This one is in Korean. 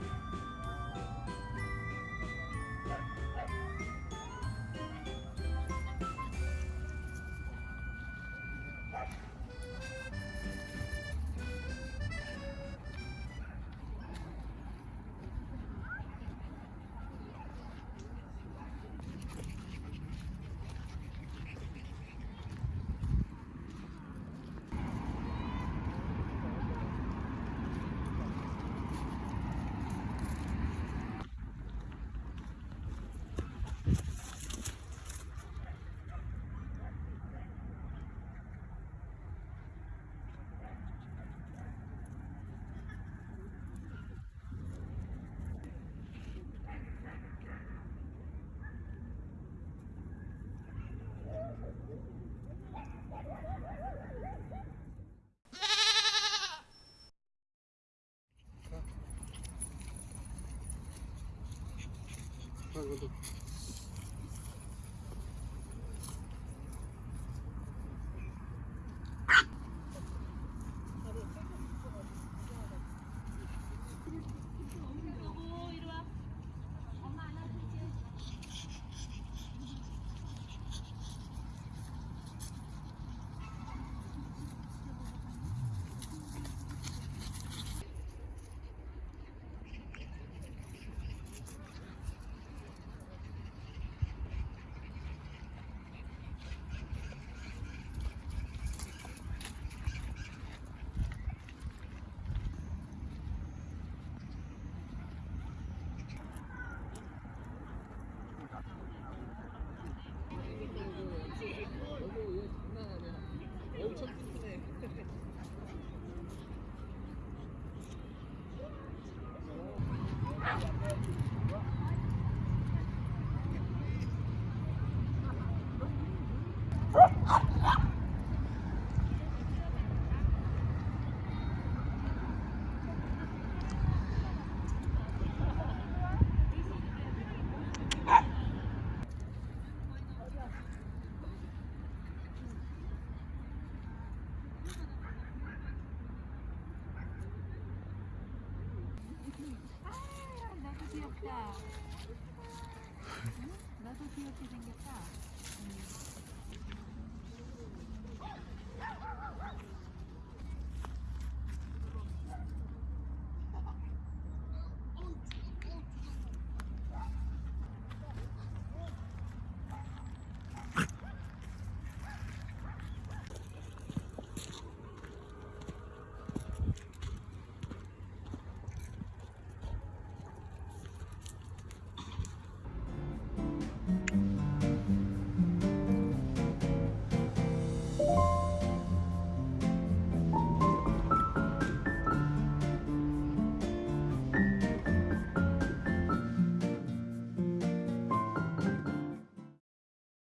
Yeah. করবো দেখি 응? 나도 귀엽게 생겼다.